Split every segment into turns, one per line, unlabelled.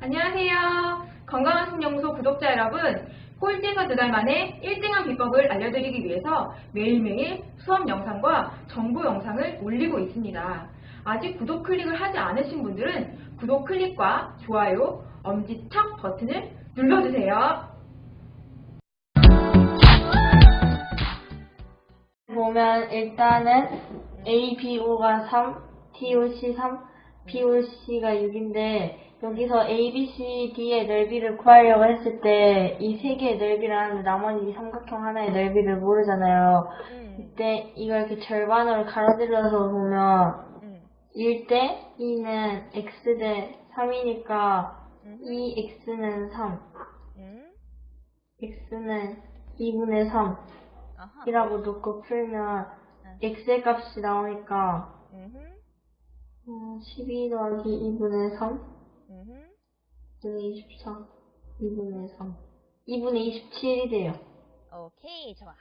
안녕하세요. 건강한 신영소 구독자 여러분, 꼴찌에서 두 달 만에 1등한 비법을 알려드리기 위해서 매일매일 수업 영상과 정보 영상을 올리고 있습니다. 아직 구독 클릭을 하지 않으신 분들은 구독 클릭과 좋아요, 엄지척 버튼을 눌러주세요.
보면 일단은 A, B, O가 3, T, O, C 3, B, O, C가 6인데 여기서 A, B, C, D의 넓이를 구하려고 했을 때 이 세 개의 넓이를 하는데 나머지 이 삼각형 하나의 넓이를 모르잖아요.
음,
이때 이걸 이렇게 절반으로 가로질러서 보면
음,
1대 2는 x 대 3이니까
음,
2x는 3,
음,
x는 2분의 3
아하,
이라고 놓고 풀면 x의 값이 나오니까 어, 12 더하기 2분의 3
음흠,
분의 24 2분의 3 2분의 27이 돼요.
오케이, 좋아.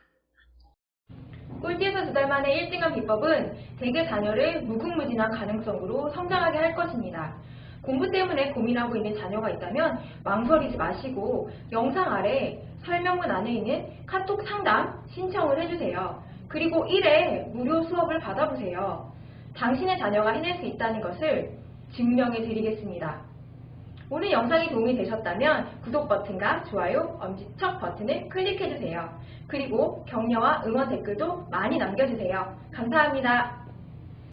꼴찌에서 두 달 만에 1등한 비법은 대개 자녀를 무궁무진한 가능성으로 성장하게 할 것입니다. 공부 때문에 고민하고 있는 자녀가 있다면 망설이지 마시고 영상 아래 설명문 안에 있는 카톡 상담 신청을 해주세요. 그리고 1회 무료 수업을 받아보세요. 당신의 자녀가 해낼 수 있다는 것을 증명해 드리겠습니다. 오늘 영상이 도움이 되셨다면 구독 버튼과 좋아요, 엄지척 버튼을 클릭해주세요. 그리고 격려와 응원 댓글도 많이 남겨주세요. 감사합니다.